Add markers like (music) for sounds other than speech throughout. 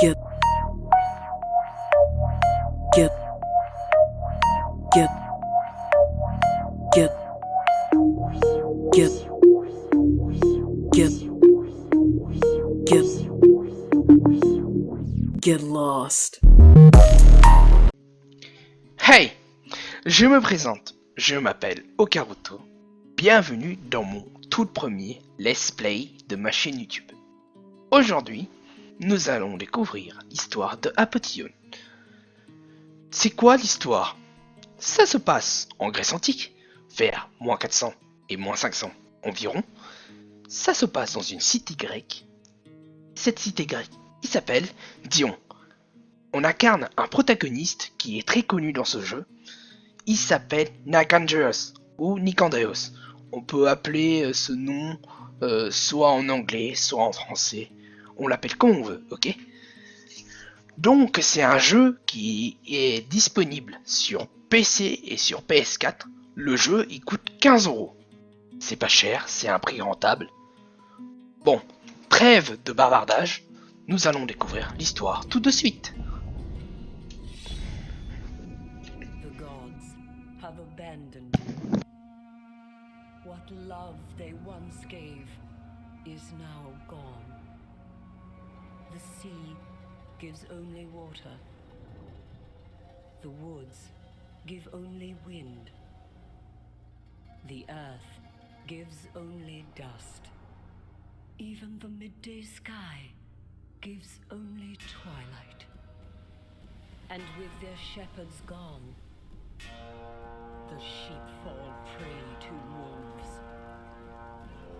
Get. Get. Get. Get. Get. Get. Get. Get lost. Hey, je me présente. Je m'appelle Okaruto. Bienvenue dans mon tout premier Let's Play de ma chaîne YouTube. Aujourd'hui, nous allons découvrir l'histoire de Apotion. C'est quoi l'histoire? Ça se passe en Grèce antique, vers moins 400 et moins 500 environ. Ça se passe dans une cité grecque. Cette cité grecque, il s'appelle Dion. On incarne un protagoniste qui est très connu dans ce jeu. Il s'appelle Nicandreos ou Nicandreos. On peut appeler euh, ce nom euh, soit en anglais, soit en français. On l'appelle comme on veut, ok? Donc c'est un jeu qui est disponible sur PC et sur PS4. Le jeu il coûte 15 euros. C'est pas cher, c'est un prix rentable. Bon, trêve de bavardage, nous allons découvrir l'histoire tout de suite. The sea gives only water. The woods give only wind. The earth gives only dust. Even the midday sky gives only twilight. And with their shepherds gone, the sheep fall prey to wolves.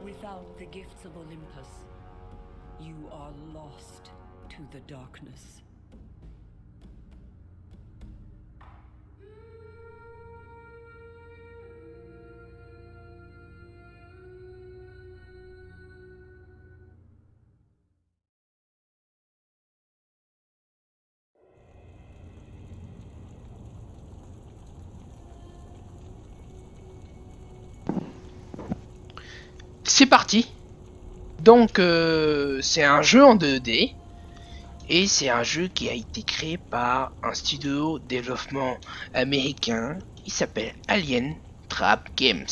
Without the gifts of Olympus, you are lost to the darkness. C'est parti Donc euh, c'est un jeu en 2D et c'est un jeu qui a été créé par un studio développement américain qui s'appelle Alien Trap Games.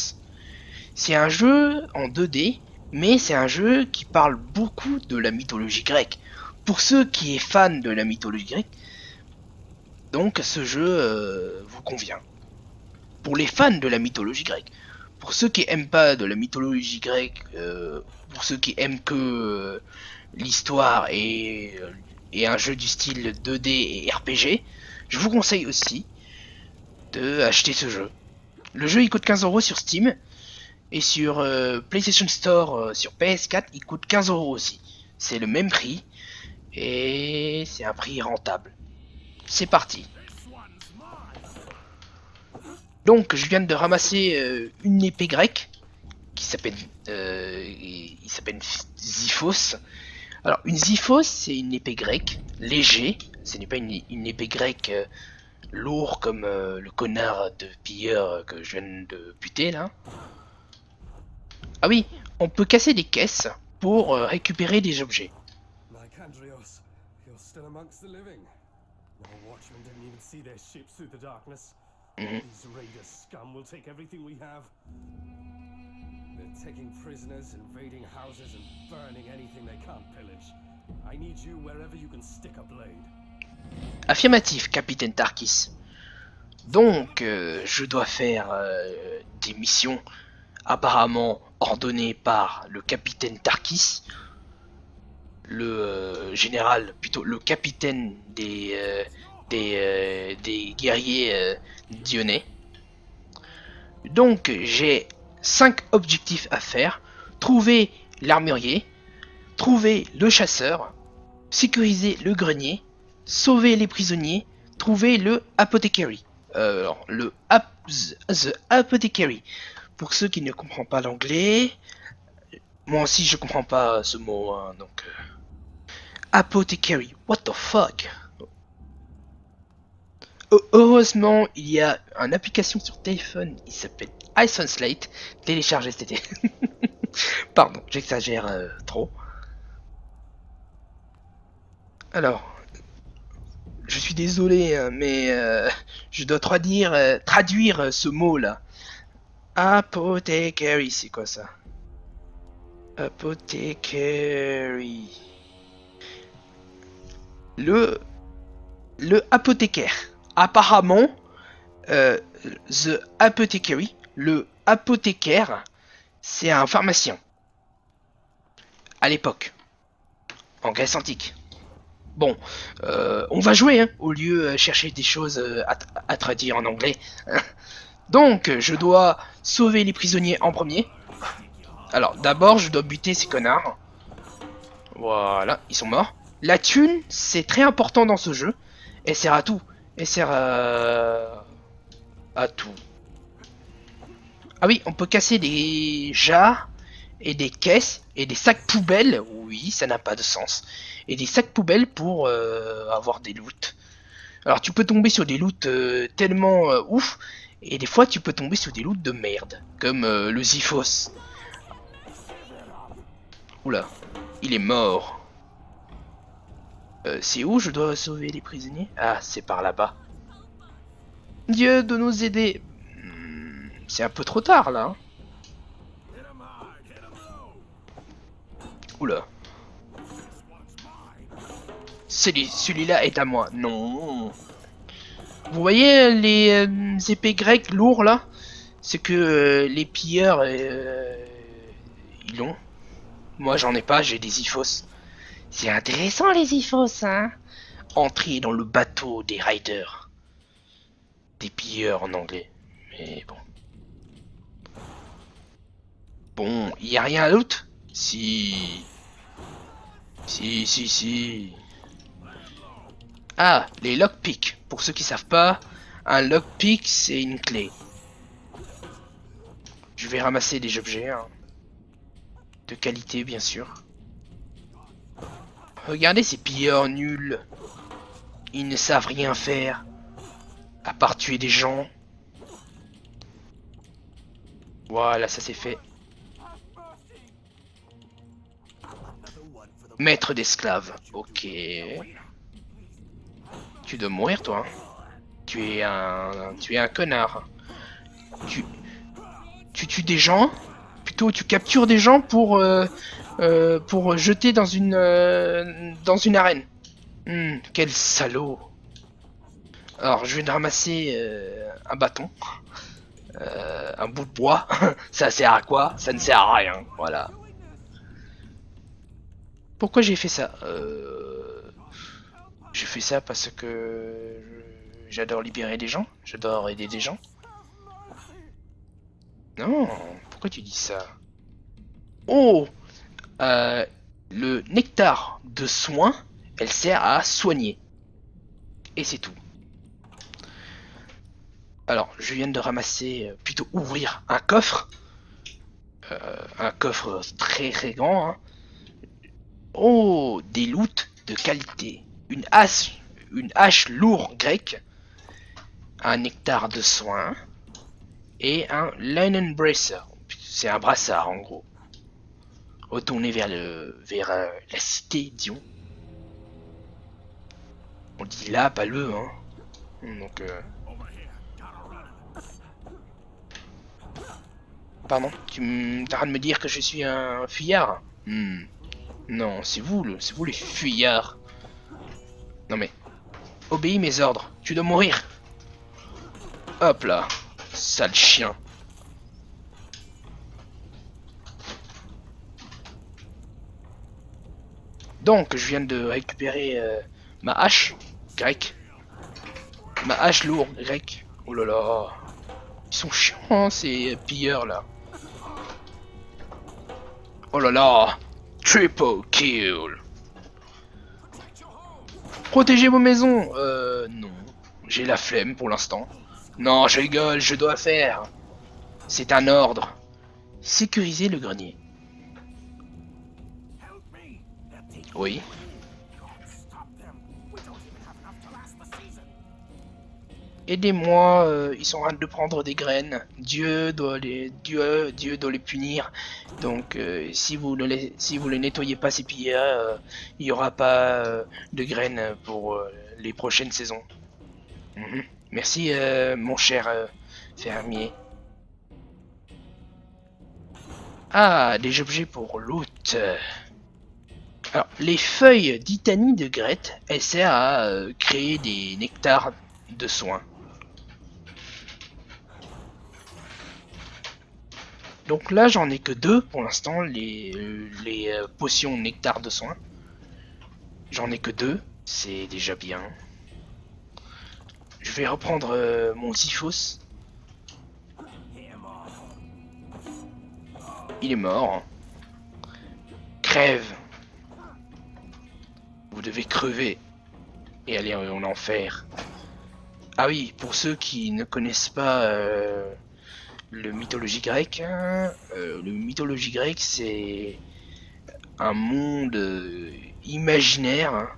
C'est un jeu en 2D mais c'est un jeu qui parle beaucoup de la mythologie grecque. Pour ceux qui est fans de la mythologie grecque, donc ce jeu euh, vous convient. Pour les fans de la mythologie grecque, pour ceux qui aiment pas de la mythologie grecque, euh, pour ceux qui aiment que euh, l'histoire et, euh, et un jeu du style 2D et RPG, je vous conseille aussi de acheter ce jeu. Le jeu il coûte 15 euros sur Steam et sur PlayStation Store sur PS4 il coûte 15 euros aussi. C'est le même prix et c'est un prix rentable. C'est parti. Donc je viens de ramasser euh, une épée grecque qui s'appelle euh, il s'appelle Ziphos. Alors une Ziphos c'est une épée grecque léger, ce n'est pas une, épée grecque euh, lourd comme euh, le connard de pilleur que je viens de buter là. Ah oui, on peut casser des caisses pour récupérer des objets. Mhm. These raider scum will take everything we have. They're taking prisoners, invading houses, and burning anything they can't pillage. I need you wherever you can stick a blade. Affirmatif, capitaine Tarkis. Donc, euh, je dois faire euh, des missions apparemment ordonnées par le capitaine Tarkis, le euh, général, plutôt le capitaine des, des, des guerriers lyonnais. Donc, j'ai 5 objectifs à faire. Trouver l'armurier, trouver le chasseur, sécuriser le grenier, sauver les prisonniers, trouver le apothecary. Euh, alors, le ap the apothecary. Pour ceux qui ne comprennent pas l'anglais, moi aussi je comprends pas ce mot, hein, donc. euh, apothecary, what the fuck? Heu- Heureusement, il y a une application sur téléphone, il s'appelle iPhone Slate. Téléchargez cet été. (laughs) Pardon, j'exagère euh, trop. Alors, je suis désolé, hein, mais euh, je dois traduire, euh, euh, ce mot-là. Apothecary, c'est quoi ça? Apothecary. Le, le apothicaire. Apparemment, euh, the apothecary, le apothicaire, c'est un pharmacien. À l'époque. En Grèce antique. Bon, euh, on va jouer, hein, au lieu de chercher des choses euh, à, à traduire en anglais. (laughs) Donc, je dois sauver les prisonniers en premier. Alors, d'abord, je dois buter ces connards. Voilà, ils sont morts. La thune, c'est très important dans ce jeu. Elle sert à tout. Elle sert à... tout. Ah oui, on peut casser des jarres et des caisses et des sacs poubelles. Oui, ça n'a pas de sens. Et des sacs poubelles pour euh, avoir des loots. Alors tu peux tomber sur des loots euh, tellement euh, ouf. Et des fois tu peux tomber sur des loots de merde. Comme le Ziphos. Oula, il est mort. Euh, c'est où je dois sauver les prisonniers? Ah, c'est par là-bas. Dieu de nous aider. Hmm, C'est un peu trop tard là. hein. Oula. Celui- Celui-là est à moi. Non. Vous voyez les euh, épées grecques lourds là? C'est que euh, les pilleurs, ils l'ont. Moi j'en ai pas, j'ai des iphos. C'est intéressant les iphos, hein Entrer dans le bateau des riders. Des pilleurs en anglais. Mais bon. Bon, il a rien d'autre? Si. Si, si, si. Ah, les lockpicks. Pour ceux qui savent pas, un lockpick c'est une clé. Je vais ramasser des objets. hein. De qualité, bien sûr. Regardez ces pilleurs nuls. Ils ne savent rien faire. À part tuer des gens. Voilà, ça c'est fait. Maître d'esclaves. Ok. Tu dois mourir, toi. hein. Tu es un... Tu es un connard. Tu... Tu tues des gens? Plutôt, tu captures des gens pour... euh, euh, pour jeter dans une... euh, dans une arène. Hmm, quel salaud. Alors, je vais ramasser euh, un bâton. Un bout de bois. (laughs) ça sert à quoi? Ça ne sert à rien. Voilà. Pourquoi j'ai fait ça? J'ai fait ça parce que j'adore libérer des gens. J'adore aider des gens. Non, pourquoi tu dis ça? Oh euh, Le nectar de soin, elle sert à soigner. Et c'est tout. Alors, je viens de ramasser, euh, plutôt ouvrir un coffre. Euh, un coffre très très grand. hein. Oh, des loots de qualité. Une hache, une hache lourde grecque. Un nectar de soin. Et un linen bracer. C'est un brassard en gros. Retourner vers le, vers euh, la cité, disons. On dit là, pas le, hein. Donc, euh... Pardon, tu t'arrêtes de me dire que je suis un fuyard? Hmm. Non, c'est vous, c'est vous les fuyards. Non mais, obéis mes ordres, tu dois mourir. Hop là, sale chien. Donc, je viens de récupérer euh, ma hache grecque. Ma hache lourde grecque. Oh là là. Ils sont chiants, ces pilleurs là. Oh là là. Triple kill. Protégez vos maisons. Euh, non. J'ai la flemme pour l'instant. Non, je rigole, je dois faire. C'est un ordre. Sécuriser le grenier. Oui. aidez-moi, euh, ils sont en train de prendre des graines. Dieu doit les, punir. Donc, euh, si vous ne les, si vous les nettoyez pas ces pillards, euh, il y aura pas de graines pour les prochaines saisons. Mhm. Merci, mon cher fermier. Ah, des objets pour l'hôte. Alors, les feuilles d'Itanie de Grette, elles servent à euh, créer des nectars de soins. Donc là, j'en ai que deux pour l'instant, les, euh, les euh, potions nectar de soins. J'en ai que deux, c'est déjà bien. Je vais reprendre mon Siphos. Il est mort. Crève. Vous devez crever et aller en enfer. Ah oui, pour ceux qui ne connaissent pas euh, le mythologie grecque, hein, euh, le mythologie grecque c'est un monde euh, imaginaire. hein.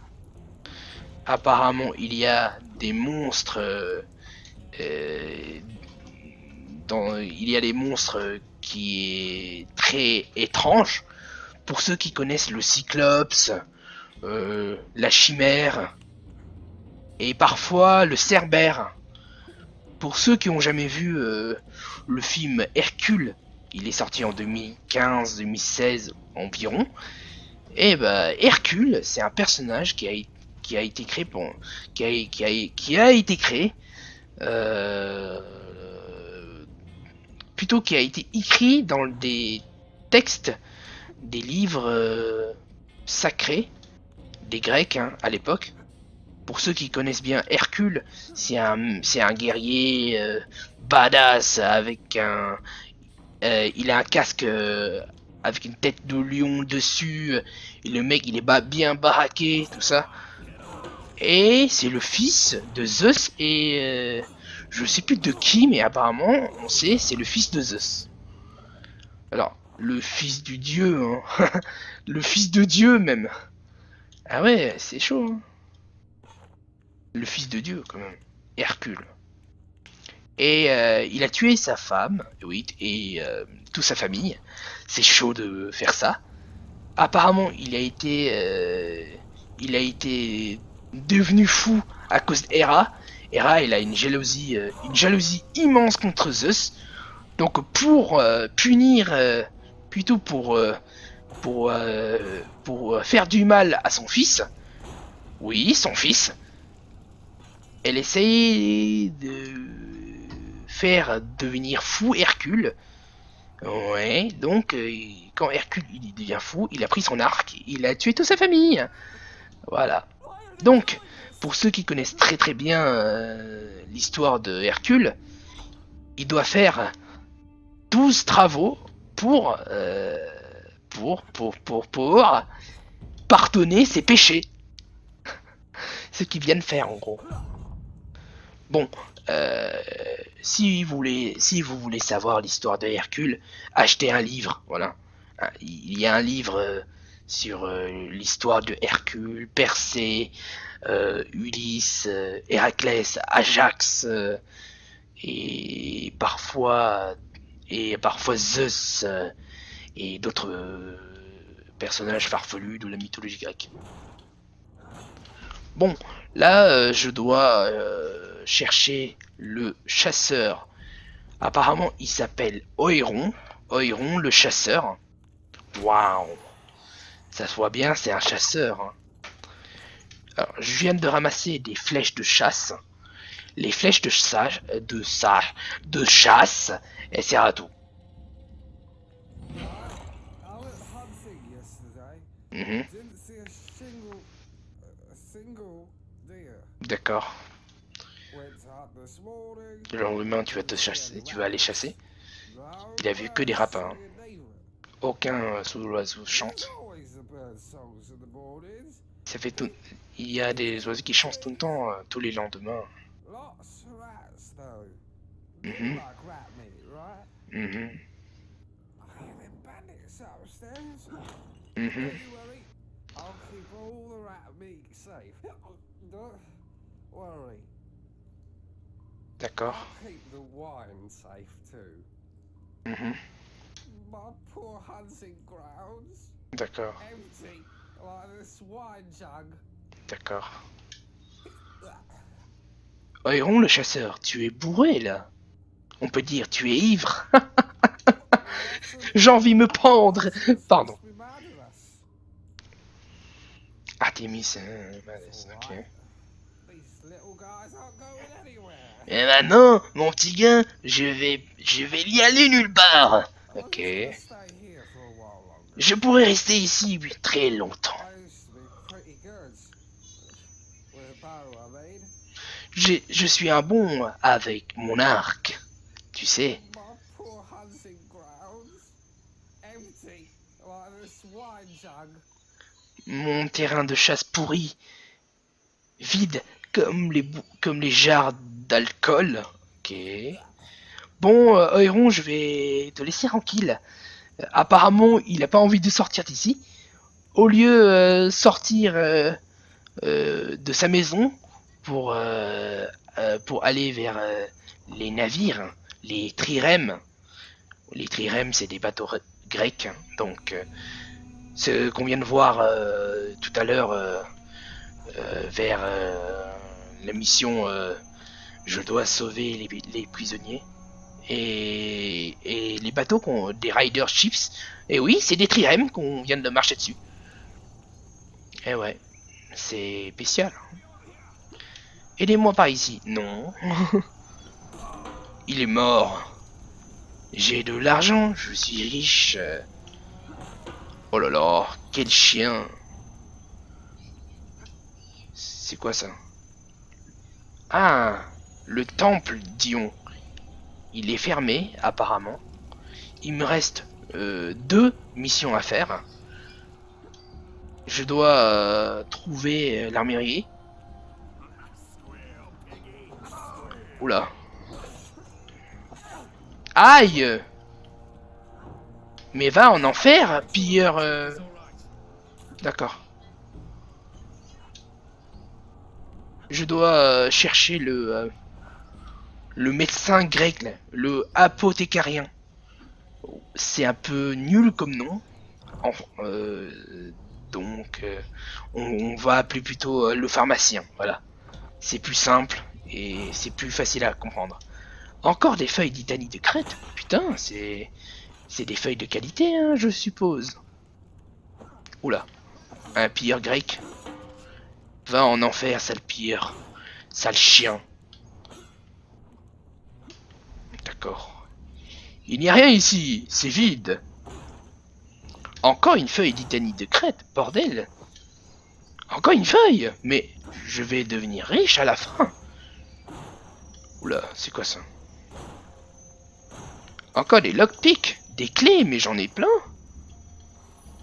Apparemment, il y a des monstres. dans, il y a des monstres qui est très étrange. Pour ceux qui connaissent le Cyclops, euh, la Chimère et parfois le Cerbère. Pour ceux qui ont jamais vu euh, le film Hercule, il est sorti en 2015-2016 environ. Et bah Hercule, c'est un personnage qui a, qui a été créé qui a, qui a, été créé euh, plutôt qui a été écrit dans des textes des livres sacrés des Grecs hein, à l'époque. Pour ceux qui connaissent bien Hercule, c'est un, guerrier euh, badass avec un, euh, il a un casque euh, avec une tête de lion dessus. Et le mec, il est bien baraqué, tout ça. Et c'est le fils de Zeus et euh, je sais plus de qui, mais apparemment, on sait, c'est le fils de Zeus. Alors, le fils du dieu, hein. (laughs) le fils de Dieu même. Ah ouais, c'est chaud. Hein. Le fils de Dieu quand même, Hercule. Et euh, il a tué sa femme, et euh, toute sa famille. C'est chaud de faire ça. Apparemment, il a été, euh, il a été devenu fou à cause d'Hera. Hera, elle a une jalousie, une jalousie immense contre Zeus. Donc pour punir, plutôt pour pour euh, pour euh, faire du mal à son fils. Oui, son fils. Elle essaye de faire devenir fou Hercule. Ouais, donc euh, quand Hercule il devient fou, il a pris son arc, il a tué toute sa famille. Voilà. Donc, pour ceux qui connaissent très très bien l'histoire de Hercule, il doit faire 12 travaux pour, pour, pour, pour, pardonner ses péchés. (laughs) Ce qu'il vient de faire en gros. Bon, euh, si vous voulez, si vous voulez savoir l'histoire de Hercule, achetez un livre. Voilà, Ah, il y a un livre euh, sur euh, l'histoire de Hercule, Persée, Ulysse, Héraclès, Ajax et parfois et parfois Zeus et d'autres euh, personnages farfelus de la mythologie grecque. Bon, là euh, je dois euh, chercher le chasseur. Apparemment, il s'appelle Oiron. Oiron, le chasseur. Waouh Ça se voit bien, c'est un chasseur. hein. Alors, je viens de ramasser des flèches de chasse. Les flèches de chasse, de chasse, de chasse, elles servent à tout. Mhm. D'accord. Le lendemain, tu vas te chasser, tu vas aller chasser. Il a vu que des rapins. neither. Aucun euh, sous-oiseau chante. Ça fait tout. Il y a des oiseaux qui chantent tout le temps, euh, tous les lendemains. Lots of rats though. Mhm. Like safe. (laughs) Don't worry. D'accord. Keep the wine safe too. Mhm. My poor hunting grounds. D'accord. Empty. Like this wine jug. D'accord. (laughs) Oiron le chasseur, tu es bourré là. On peut dire tu es ivre. (laughs) J'ai envie de me pendre. Pardon. Artemis, euh, Malès, ok. Et maintenant, mon petit gars, je vais, je vais y aller nulle part. Ok. Je pourrais rester ici très longtemps. J'ai- Je suis un bon avec mon arc. Tu sais. Mon terrain de chasse pourri. Vide comme les, comme les jarres d'alcool. Ok. Bon, Oiron, je vais te laisser tranquille. Euh, apparemment, il n'a pas envie de sortir d'ici. Au lieu euh, sortir euh, euh, de sa maison pour, pour aller vers les navires, les trirèmes. Les trirèmes, c'est des bateaux re- grecs. Donc, ce qu'on vient de voir euh, tout à l'heure euh, euh, vers euh, la mission euh, Je dois sauver les, les prisonniers. Et, et les bateaux qu'on des Rider Ships. Et oui, c'est des trirèmes qu'on vient de marcher dessus. Et ouais, c'est spécial. Aidez-moi par ici. Non. (laughs) Il est mort. J'ai de l'argent, je suis riche. Oh là là, quel chien. C'est quoi ça? Ah, le temple Dion. Il est fermé, apparemment. Il me reste euh, deux missions à faire. Je dois euh, trouver euh, l'armurier. Oula. Aïe Mais va en enfer, pilleur... euh, D'accord. Je dois euh, chercher le... euh, le médecin grec, le apothécarien. C'est un peu nul comme nom. Donc, on, on va appeler plutôt le pharmacien. Voilà. C'est plus simple et c'est plus facile à comprendre. Encore des feuilles d'Itanie de Crète Putain, c'est... C'est des feuilles de qualité, hein, je suppose. Oula. Un pilleur grec. Va en enfer, sale pilleur. Sale chien. D'accord. Il n'y a rien ici, c'est vide. Encore une feuille d'Itanie de Crète, bordel. Encore une feuille Mais je vais devenir riche à la fin. Oula, c'est quoi ça? Encore des lockpicks, des clés, mais j'en ai plein.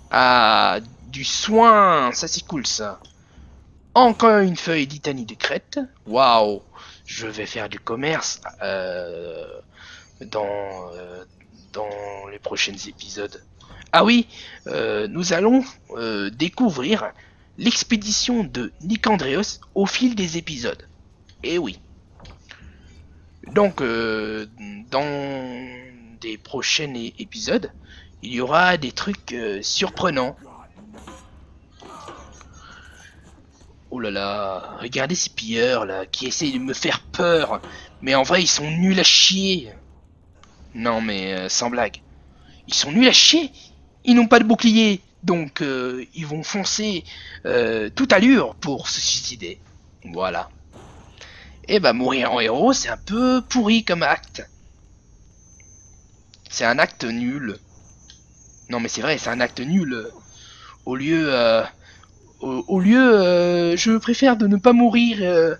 Ah, du soin, ça c'est cool ça. Encore une feuille d'Itanie de Crète. Waouh, je vais faire du commerce euh, dans euh, dans les prochains épisodes. Ah oui, euh, nous allons découvrir l'expédition de Nicandreos au fil des épisodes. Et oui. Donc, dans des prochains épisodes, il y aura des trucs euh, surprenants. Oh là là, regardez ces pilleurs là qui essayent de me faire peur. Mais en vrai, ils sont nuls à chier. Non mais euh, sans blague. Ils sont nuls à chier. Ils n'ont pas de bouclier. Donc euh, ils vont foncer toute allure pour se suicider. Voilà. Et bah mourir en héros, c'est un peu pourri comme acte. C'est un acte nul. Non mais c'est vrai, c'est un acte nul. Au lieu, euh, au, lieu, euh, je préfère de ne pas mourir euh,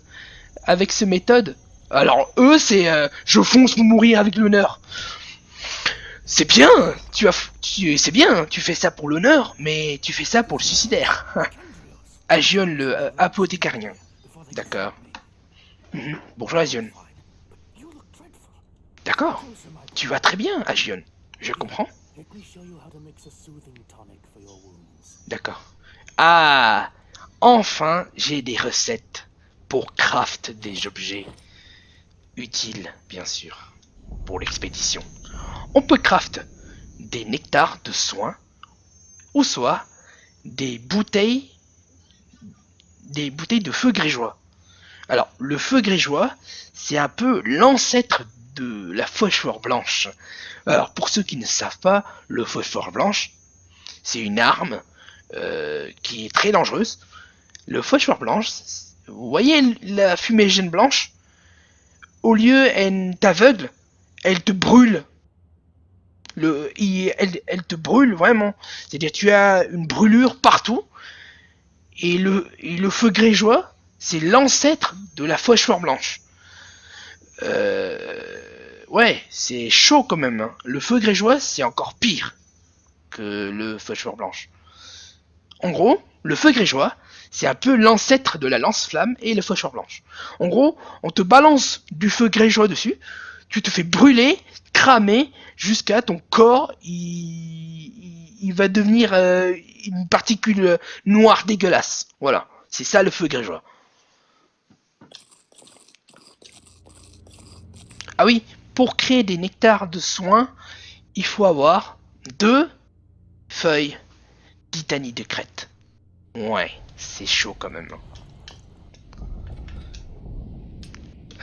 avec ce méthode. Alors eux, c'est, je fonce pour mourir avec l'honneur. C'est bien, tu as, tu, c'est bien, tu fais ça pour l'honneur, mais tu fais ça pour le suicidaire. (laughs) Agion le apothécarien. D'accord. Mhm. Bonjour Agion. D'accord. Tu vas très bien, Agion. Je comprends. D'accord. Ah, enfin, j'ai des recettes pour craft des objets. utile, bien sûr, pour l'expédition. On peut craft des nectars de soins, ou soit des bouteilles, des bouteilles de feu grégeois. Alors, le feu grégeois, c'est un peu l'ancêtre de la phosphore blanche. Alors, pour ceux qui ne savent pas, le phosphore blanche, c'est une arme euh, qui est très dangereuse. Le phosphore blanche, vous voyez la fumigène blanche? Au lieu, elle t'aveugle, elle te brûle. Le, il- elle, elle te brûle vraiment. C'est-à-dire tu as une brûlure partout. Et le, et le feu grégeois, c'est l'ancêtre de la phosphore blanche. Euh, ouais, c'est chaud quand même. hein. Le feu grégeois, c'est encore pire que le phosphore blanche. En gros, le feu grégeois, c'est un peu l'ancêtre de la lance-flamme et le phosphore blanche. En gros, on te balance du feu grégeois dessus, tu te fais brûler, cramer, jusqu'à ton corps, il va devenir euh, une particule noire dégueulasse. Voilà, c'est ça le feu grégeois. Ah oui, pour créer des nectars de soins, il faut avoir deux feuilles d'Itanie de Crète. Ouais, c'est chaud quand même.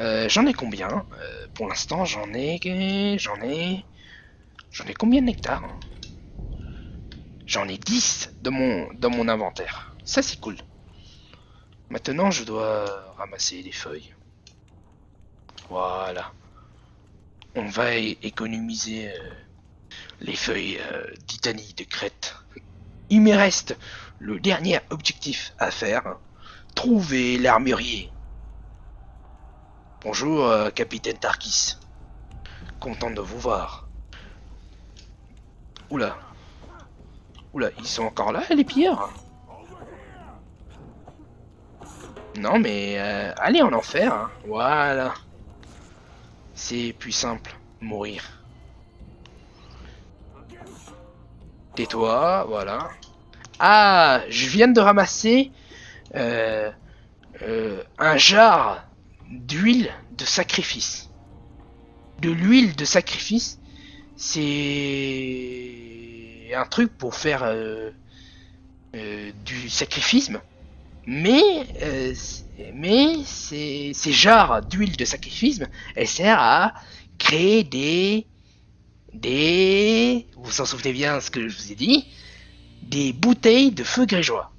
Euh, j'en ai combien? Euh, Pour l'instant, j'en ai... J'en ai... J'en ai combien de nectars J'en ai 10 dans mon, dans mon inventaire. Ça, c'est cool. Maintenant, je dois ramasser des feuilles. Voilà. On va économiser euh, les feuilles euh, d'Itanie de Crète. Il me reste le dernier objectif à faire. Trouver l'armurier. Bonjour, euh, capitaine Tarkis. Content de vous voir. Oula. Oula, ils sont encore là, les pilleurs? Non, mais euh, allez en enfer. hein. Voilà. C'est plus simple, mourir. Tais-toi, voilà. Ah, je viens de ramasser euh, euh, un jar d'huile de sacrifice. De l'huile de sacrifice, c'est un truc pour faire euh, du sacrifisme. Mais, euh, mais ces, ces jars d'huile de sacrifice, elles servent à créer des, des, vous vous en souvenez bien ce que je vous ai dit, des bouteilles de feu grégeois.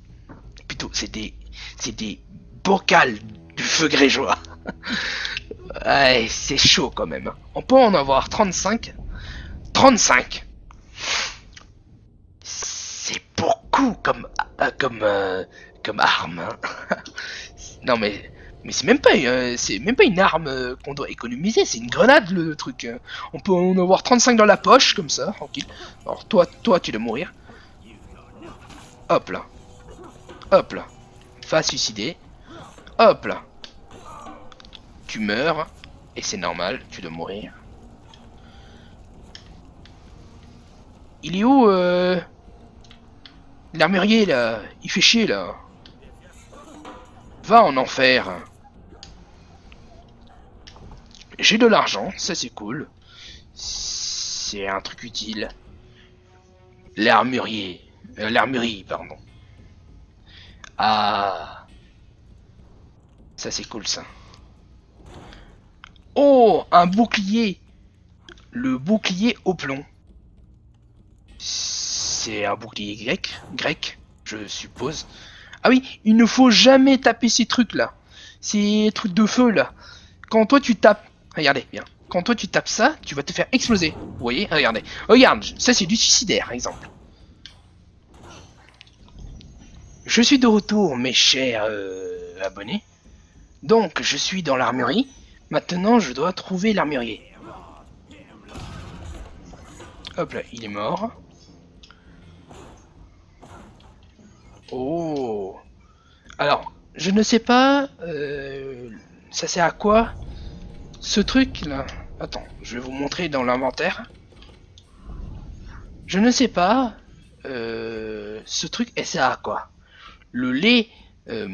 Plutôt, c'est des, c'est des bocals du feu grégeois. (laughs) ouais, c'est chaud quand même. On peut en avoir 35. 35 C'est beaucoup comme, euh, comme, euh, comme arme. hein. (laughs) non mais, mais c'est même pas, euh, c'est même pas une arme euh, qu'on doit économiser, c'est une grenade le truc. hein. On peut en avoir 35 dans la poche comme ça, tranquille. Alors toi, toi, tu dois mourir. Hop là. Hop là. Va suicider. Hop là. Tu meurs. Et c'est normal, tu dois mourir. Il est où euh... L'armurier là? Il fait chier là. Va en enfer. J'ai de l'argent, ça c'est cool. C'est un truc utile. L'armurier. Euh, pardon. Ah. Ça c'est cool ça. Oh, un bouclier. Le bouclier au plomb. C'est un bouclier grec, grec, je suppose. Ah oui, il ne faut jamais taper ces trucs là. Ces trucs de feu là. Quand toi tu tapes, regardez bien. Quand toi tu tapes ça, tu vas te faire exploser. Vous voyez, regardez. Regarde, ça c'est du suicidaire, exemple. Je suis de retour, mes chers euh, abonnés. Donc, je suis dans l'armurerie. Maintenant, je dois trouver l'armurier. Hop là, il est mort. Oh. Alors, je ne sais pas... euh, ça sert à quoi Ce truc là? Attends, je vais vous montrer dans l'inventaire. Je ne sais pas... euh, ce truc, elle sert à quoi? Le lait... euh,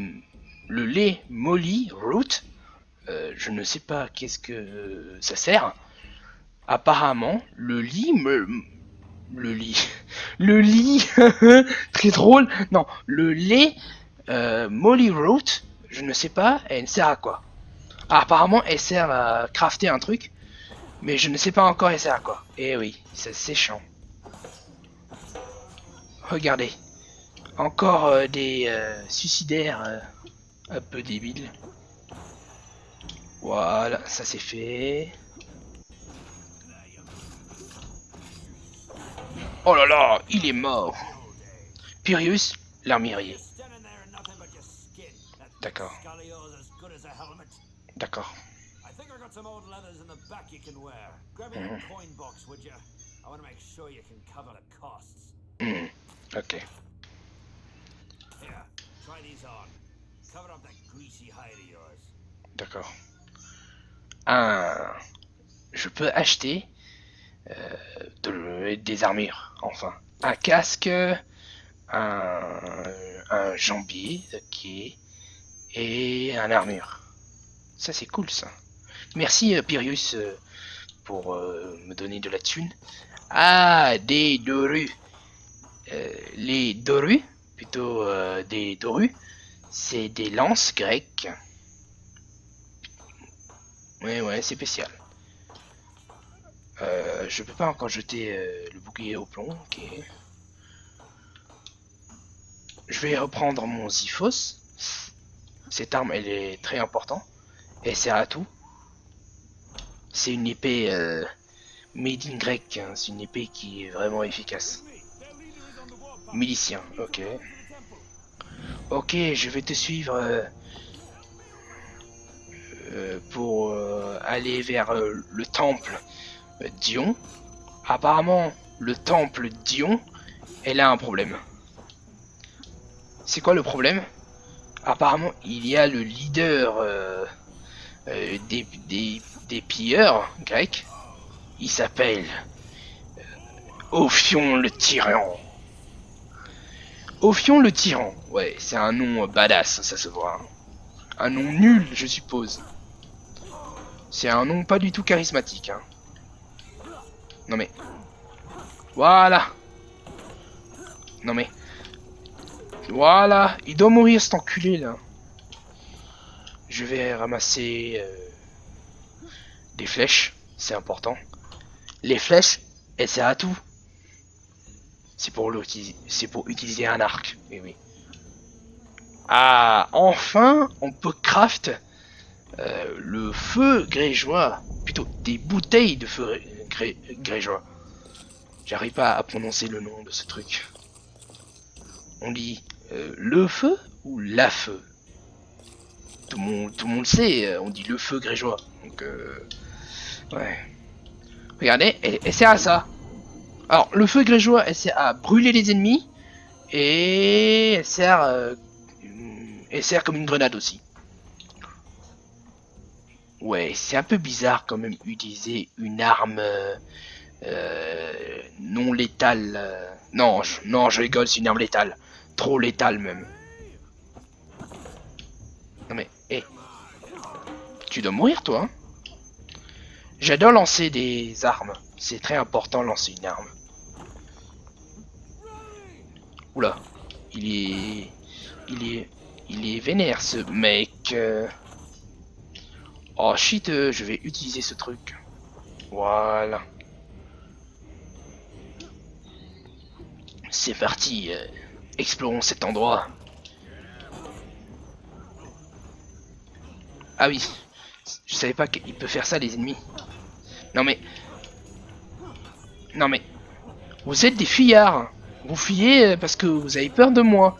le lait molly root je ne sais pas qu'est-ce que ça sert. Apparemment, le lit me... Le lit... (laughs) Le lit... (laughs) Très drôle. Non, le lait euh, Molly Root, je ne sais pas, elle sert à quoi? Ah, Apparemment, elle sert à crafter un truc. Mais je ne sais pas encore elle sert à quoi. Eh oui, c'est séchant. Regardez. Encore euh, des euh, suicidaires un peu débiles. Voilà, ça c'est fait. Oh là là, il est mort. Pyrrhus, l'armurier. D'accord. D'accord. Hmm, Ok. D'accord. Un... Je peux acheter de- des armures, enfin. Un casque, un, un jambier, et un armure. Ça c'est cool ça. Merci euh, Pyrrhus euh, pour euh, me donner de la thune. Ah, des dorus. Euh, les dorus, plutôt euh, des dorus, c'est des lances grecques. Ouais, ouais, c'est spécial. Euh, je peux pas encore jeter euh, le bouclier au plomb, ok. Je vais reprendre mon Ziphos. Cette arme, elle est très importante. Elle sert à tout. C'est une épée euh, made in grec. hein. C'est une épée qui est vraiment efficace. Milicien, ok. Ok, je vais te suivre euh, pour aller vers le temple Dion. Apparemment, le temple Dion, elle a un problème. C'est quoi le problème? Apparemment, il y a le leader euh, euh, des, pilleurs grecs. Il s'appelle euh, Ophion le tyran. Ophion le tyran. Ouais, c'est un nom badass, ça se voit. hein. Un nom nul, je suppose. C'est un nom pas du tout charismatique. Hein. Non mais... Voilà. Non mais... Voilà. Il doit mourir cet enculé là. Je vais ramasser... euh, des flèches. C'est important. Les flèches, elles servent à tout. C'est pour, c'est pour utiliser un arc. Eh oui. Ah, enfin, on peut craft euh, le feu grégeois. Plutôt, des bouteilles de feu gré- grégeois. J'arrive pas à prononcer le nom de ce truc. On dit euh, le feu ou la feu? Tout le, monde, le sait, euh, on dit le feu grégeois. Donc, euh, ouais. Regardez, elle, sert à ça. Alors, le feu grégeois, elle sert à brûler les ennemis. Et elle sert comme une grenade aussi. Ouais, c'est un peu bizarre quand même utiliser une arme euh, euh, non létale. euh. Non, je, non, je rigole, c'est une arme létale. Trop létale même. Non mais, hé. Tu dois mourir toi. hein J'adore lancer des armes. C'est très important lancer une arme. Oula, il est, il est, il est vénère ce mec. Oh shit, euh, je vais utiliser ce truc. Voilà. C'est parti. euh, explorons cet endroit. Ah oui. Je savais pas qu'il peut faire ça les ennemis. Non mais... Non mais... Vous êtes des fuyards. Vous fuyez euh, parce que vous avez peur de moi.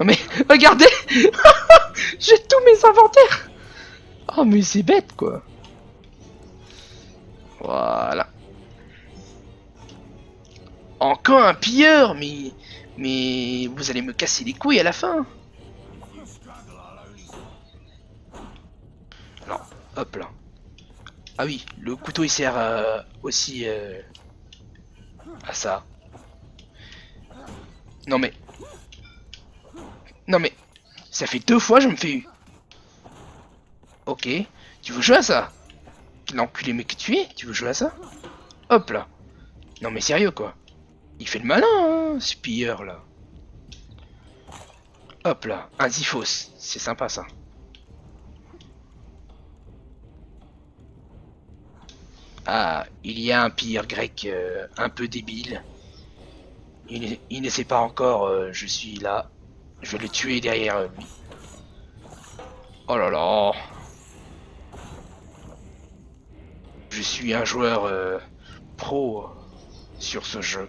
Non mais... (laughs) Regardez (laughs) J'ai tous mes inventaires Oh mais c'est bête quoi. Voilà. Encore un pilleur, mais... Mais vous allez me casser les couilles à la fin. Alors, hop là. Ah oui, le couteau il sert euh, aussi euh, à ça. Non mais... Non mais... Ça fait deux fois je me fais. Ok. Tu veux jouer à ça? L'enculé mec que tu es Tu veux jouer à ça? Hop là. Non mais sérieux quoi. Il fait le malin, hein, ce pilleur là. Hop là, un Zifos. C'est sympa ça. Ah, il y a un pire grec euh, un peu débile. Il, ne- il ne sait pas encore, euh, je suis là. Je vais le tuer derrière lui. Oh là là. Je suis un joueur euh, pro sur ce jeu.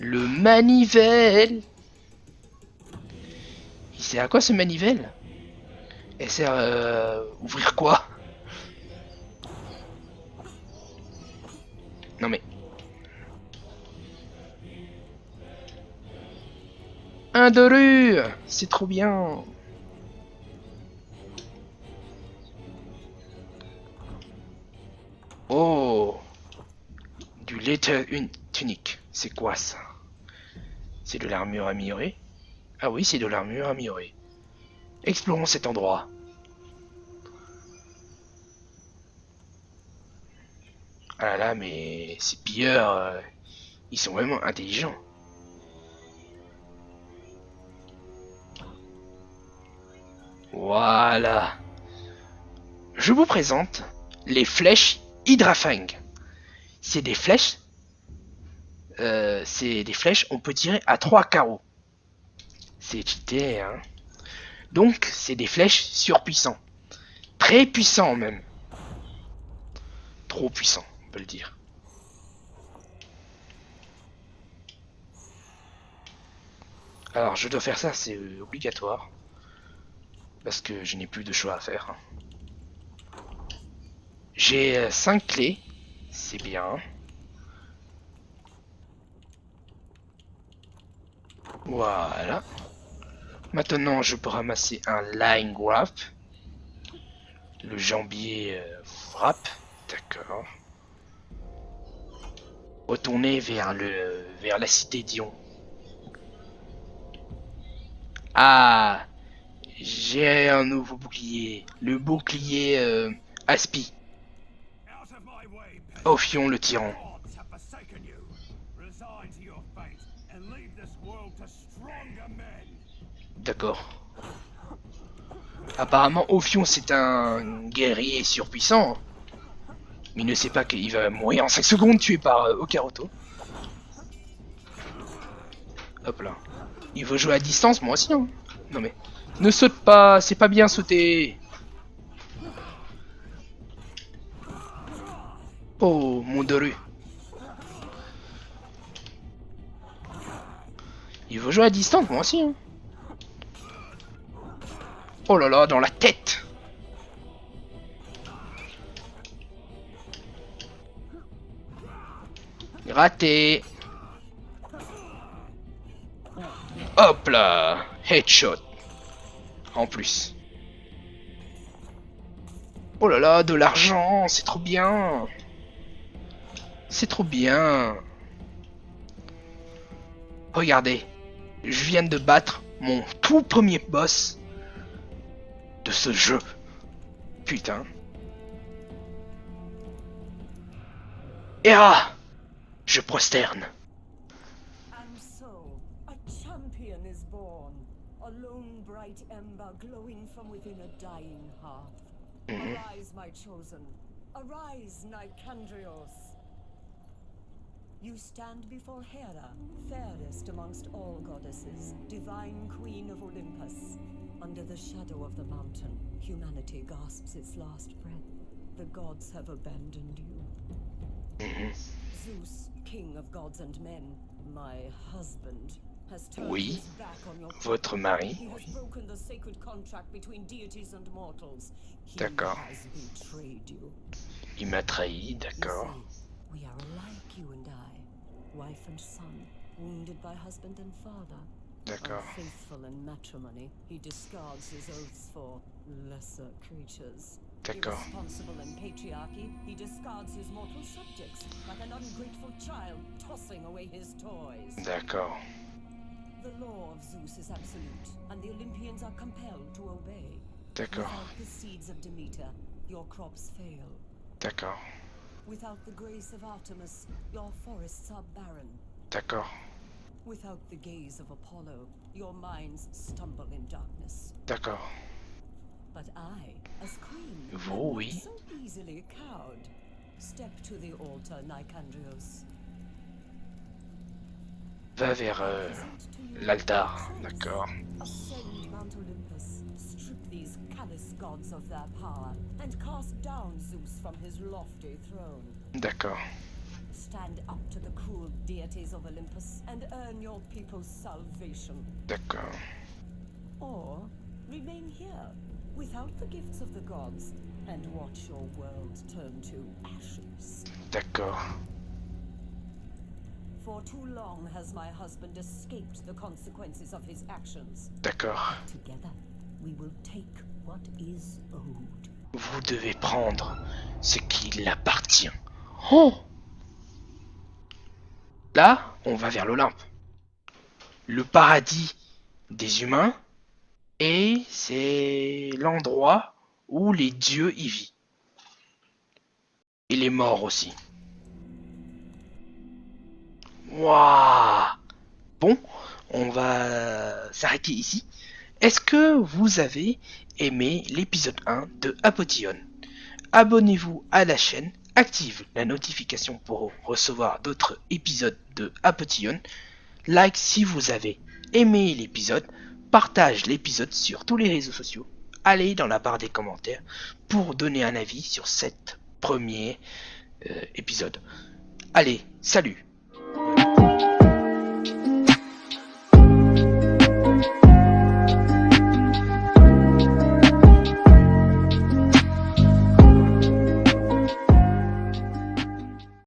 Le manivelle Il sert à quoi ce manivelle Elle sert à ouvrir quoi? Non mais... Un Doru C'est trop bien Oh Du Letter une tunique. C'est quoi ça? C'est de l'armure améliorée? Ah oui, c'est de l'armure améliorée. Explorons cet endroit. Ah là là, mais ces pilleurs, euh, ils sont vraiment intelligents. Voilà. Je vous présente les flèches Hydrafang. C'est des flèches. euh, c'est des flèches, on peut tirer à trois carreaux. C'est cheaté, hein. Donc, c'est des flèches surpuissants. Très puissants même. Trop puissants, on peut le dire. Alors, je dois faire ça, c'est euh, obligatoire. Parce que je n'ai plus de choix à faire. hein. J'ai 5 clés. C'est bien. Voilà. Maintenant, je peux ramasser un line wrap. Le jambier euh, wrap. D'accord. Retourner vers le vers la cité Dion. Ah, j'ai un nouveau bouclier. Le bouclier euh, Aspi. To stronger men. D'accord. Apparemment, Ophion c'est un guerrier surpuissant. Mais il ne sait pas qu'il va mourir en 5 secondes tué par euh, Okaroto. Hop là. Il veut jouer à distance, moi aussi. Hein. Non mais. Ne saute pas, c'est pas bien sauter. Oh, mon Doru. Il veut jouer à distance, moi aussi. Hein. Oh là là, dans la tête Raté Hop là Headshot En plus. Oh là là, de l'argent, c'est trop bien C'est trop bien Regardez, je viens de battre mon tout premier boss de ce jeu. Putain. Hera Je prosterne. And so, a champion is born. A lone bright ember glowing from within a dying hearth. Arise, my chosen. Arise, Nicandrios. You stand before Hera, fairest amongst all goddesses, divine queen of Olympus. Under the shadow of the mountain, humanity gasps its last breath. The gods have abandoned you. Mm-hmm. Zeus, king of gods and men, my husband, has turned Oui. his back on your Votre mari. He has broken the sacred contract between deities and mortals. He has betrayed you. Il m'a trahi, d'accord. we are alike, you and I, wife and son, wounded by husband and father. D'accord. Unfaithful in matrimony, he discards his oaths for lesser creatures. D'accord. Irresponsible in patriarchy, he discards his mortal subjects like an ungrateful child tossing away his toys. D'accord. The law of Zeus is absolute, and the Olympians are compelled to obey. D'accord, Without the seeds of Demeter, your crops fail. d'accord, Without the grace of Artemis, your forests are barren. d'accord, Without the gaze of Apollo, your minds stumble in darkness. d'accord. But I, as queen, am Vous, oui. so easily cowed. Step to the altar, Nicandrios. Va vers euh, l'altar, d'accord. Ascend Mount Olympus, strip these callous gods of their power, and cast down Zeus from his lofty throne. D'accord, Stand up to the cruel deities of Olympus and earn your people's salvation. d'accord, Or remain here, without the gifts of the gods, and watch your world turn to ashes. d'accord, For too long has my husband escaped the consequences of his actions. d'accord. Together, we will take what is owed. Vous devez prendre ce qui l'appartient. Oh Là, on va vers l'Olympe. Le paradis des humains. Et c'est l'endroit où les dieux y vivent. Et les morts aussi. Waouh Bon, on va s'arrêter ici. Est-ce que vous avez aimé l'épisode 1 de Apotion Abonnez-vous à la chaîne, active la notification pour recevoir d'autres épisodes de Apotion. Like si vous avez aimé l'épisode, partage l'épisode sur tous les réseaux sociaux. Allez dans la barre des commentaires pour donner un avis sur cet premier euh, épisode. Allez, salut